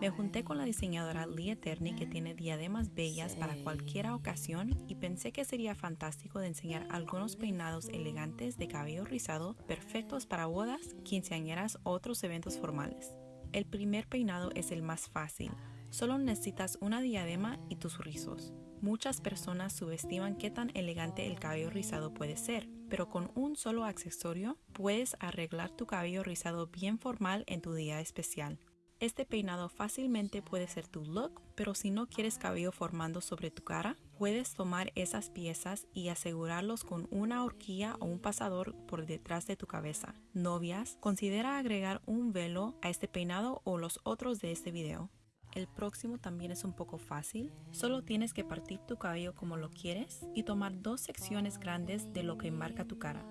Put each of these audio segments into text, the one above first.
Me junté con la diseñadora Lee Eterni que tiene diademas bellas para cualquier ocasión y pensé que sería fantástico de enseñar algunos peinados elegantes de cabello rizado perfectos para bodas, quinceañeras o otros eventos formales. El primer peinado es el más fácil, solo necesitas una diadema y tus rizos. Muchas personas subestiman qué tan elegante el cabello rizado puede ser, pero con un solo accesorio puedes arreglar tu cabello rizado bien formal en tu día especial. Este peinado fácilmente puede ser tu look, pero si no quieres cabello formando sobre tu cara, puedes tomar esas piezas y asegurarlos con una horquilla o un pasador por detrás de tu cabeza. Novias, considera agregar un velo a este peinado o los otros de este video. El próximo también es un poco fácil, solo tienes que partir tu cabello como lo quieres y tomar dos secciones grandes de lo que marca tu cara.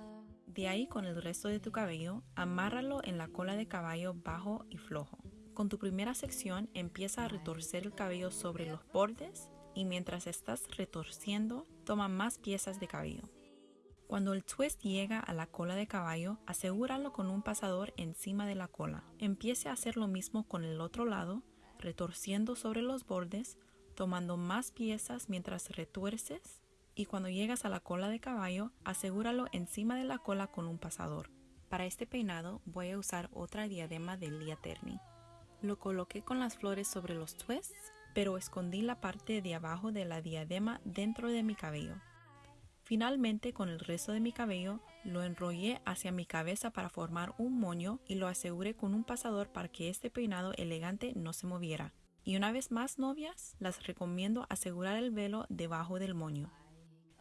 De ahí con el resto de tu cabello, amárralo en la cola de caballo bajo y flojo. Con tu primera sección empieza a retorcer el cabello sobre los bordes y mientras estás retorciendo toma más piezas de cabello. Cuando el twist llega a la cola de caballo, asegúralo con un pasador encima de la cola. Empiece a hacer lo mismo con el otro lado, retorciendo sobre los bordes, tomando más piezas mientras retuerces y cuando llegas a la cola de caballo, asegúralo encima de la cola con un pasador. Para este peinado voy a usar otra diadema de Lia Terni. Lo coloqué con las flores sobre los twists, pero escondí la parte de abajo de la diadema dentro de mi cabello. Finalmente, con el resto de mi cabello, lo enrollé hacia mi cabeza para formar un moño y lo aseguré con un pasador para que este peinado elegante no se moviera. Y una vez más, novias, las recomiendo asegurar el velo debajo del moño.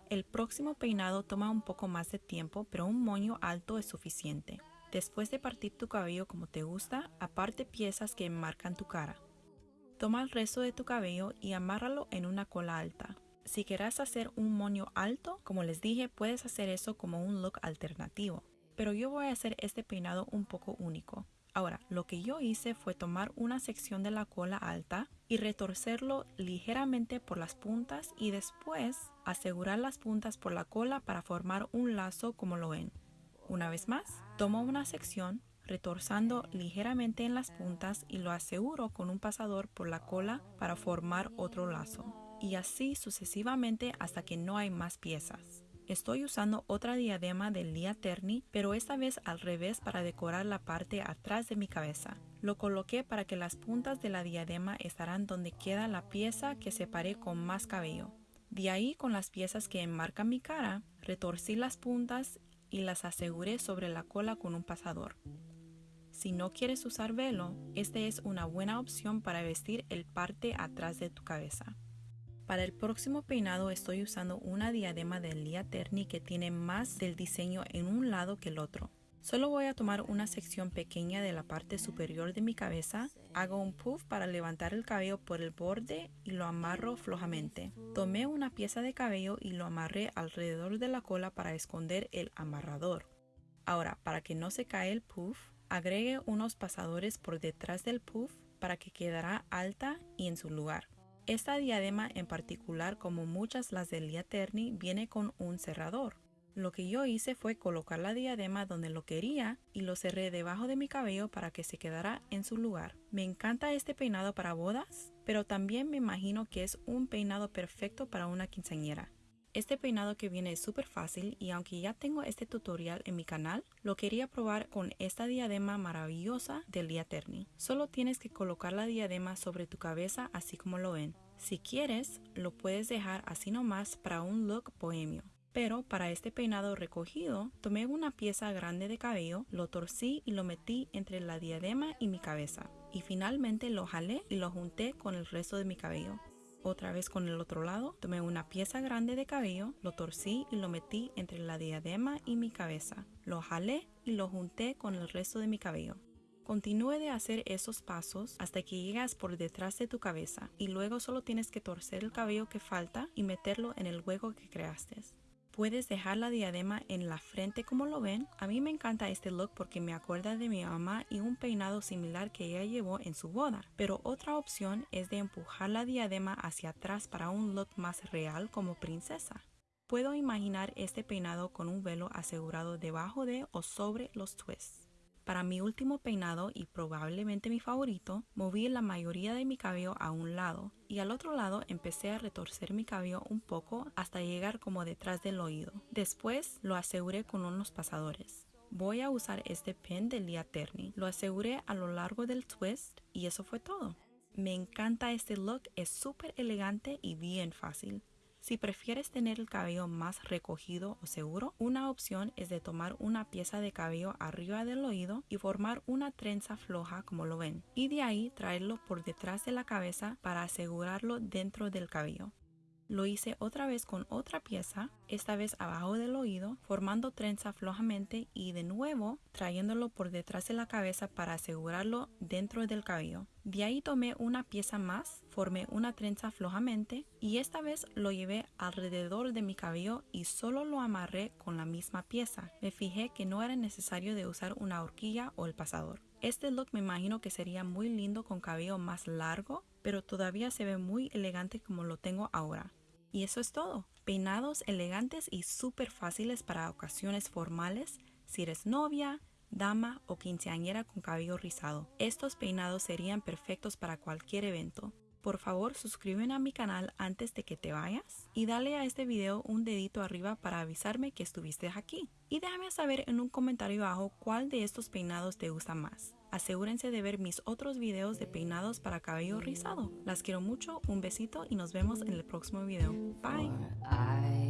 El próximo peinado toma un poco más de tiempo, pero un moño alto es suficiente. Después de partir tu cabello como te gusta, aparte piezas que enmarcan tu cara. Toma el resto de tu cabello y amárralo en una cola alta. Si quieres hacer un moño alto, como les dije, puedes hacer eso como un look alternativo. Pero yo voy a hacer este peinado un poco único. Ahora, lo que yo hice fue tomar una sección de la cola alta y retorcerlo ligeramente por las puntas y después asegurar las puntas por la cola para formar un lazo como lo ven. Una vez más, tomo una sección retorzando ligeramente en las puntas y lo aseguro con un pasador por la cola para formar otro lazo. Y así sucesivamente hasta que no hay más piezas. Estoy usando otra diadema del Lia Terni, pero esta vez al revés para decorar la parte atrás de mi cabeza. Lo coloqué para que las puntas de la diadema estarán donde queda la pieza que separé con más cabello. De ahí con las piezas que enmarcan mi cara, retorcí las puntas y las aseguré sobre la cola con un pasador. Si no quieres usar velo, esta es una buena opción para vestir el parte atrás de tu cabeza. Para el próximo peinado estoy usando una diadema de Lia Terni que tiene más del diseño en un lado que el otro. Solo voy a tomar una sección pequeña de la parte superior de mi cabeza, hago un puff para levantar el cabello por el borde y lo amarro flojamente. Tomé una pieza de cabello y lo amarré alrededor de la cola para esconder el amarrador. Ahora, para que no se cae el puff, agregue unos pasadores por detrás del puff para que quedará alta y en su lugar. Esta diadema en particular, como muchas las de Lia Terni, viene con un cerrador. Lo que yo hice fue colocar la diadema donde lo quería y lo cerré debajo de mi cabello para que se quedara en su lugar. Me encanta este peinado para bodas, pero también me imagino que es un peinado perfecto para una quinceañera. Este peinado que viene es súper fácil y aunque ya tengo este tutorial en mi canal, lo quería probar con esta diadema maravillosa de Lia Terni. Solo tienes que colocar la diadema sobre tu cabeza así como lo ven. Si quieres, lo puedes dejar así nomás para un look bohemio. Pero para este peinado recogido, tomé una pieza grande de cabello, lo torcí y lo metí entre la diadema y mi cabeza. Y finalmente lo jalé y lo junté con el resto de mi cabello. Otra vez con el otro lado, tomé una pieza grande de cabello, lo torcí y lo metí entre la diadema y mi cabeza. Lo jalé y lo junté con el resto de mi cabello. Continúe de hacer esos pasos hasta que llegas por detrás de tu cabeza y luego solo tienes que torcer el cabello que falta y meterlo en el hueco que creaste. Puedes dejar la diadema en la frente como lo ven. A mí me encanta este look porque me acuerda de mi mamá y un peinado similar que ella llevó en su boda. Pero otra opción es de empujar la diadema hacia atrás para un look más real como princesa. Puedo imaginar este peinado con un velo asegurado debajo de o sobre los twists. Para mi último peinado y probablemente mi favorito, moví la mayoría de mi cabello a un lado y al otro lado empecé a retorcer mi cabello un poco hasta llegar como detrás del oído. Después lo aseguré con unos pasadores. Voy a usar este pin de Lia Terni. Lo aseguré a lo largo del twist y eso fue todo. Me encanta este look, es súper elegante y bien fácil. Si prefieres tener el cabello más recogido o seguro, una opción es de tomar una pieza de cabello arriba del oído y formar una trenza floja como lo ven, y de ahí traerlo por detrás de la cabeza para asegurarlo dentro del cabello. Lo hice otra vez con otra pieza, esta vez abajo del oído, formando trenza flojamente y de nuevo trayéndolo por detrás de la cabeza para asegurarlo dentro del cabello. De ahí tomé una pieza más, formé una trenza flojamente y esta vez lo llevé alrededor de mi cabello y solo lo amarré con la misma pieza. Me fijé que no era necesario de usar una horquilla o el pasador. Este look me imagino que sería muy lindo con cabello más largo, pero todavía se ve muy elegante como lo tengo ahora. Y eso es todo. Peinados elegantes y súper fáciles para ocasiones formales si eres novia, dama o quinceañera con cabello rizado. Estos peinados serían perfectos para cualquier evento. Por favor, suscríbete a mi canal antes de que te vayas y dale a este video un dedito arriba para avisarme que estuviste aquí. Y déjame saber en un comentario abajo cuál de estos peinados te gusta más. Asegúrense de ver mis otros videos de peinados para cabello rizado. Las quiero mucho, un besito y nos vemos en el próximo video. Bye.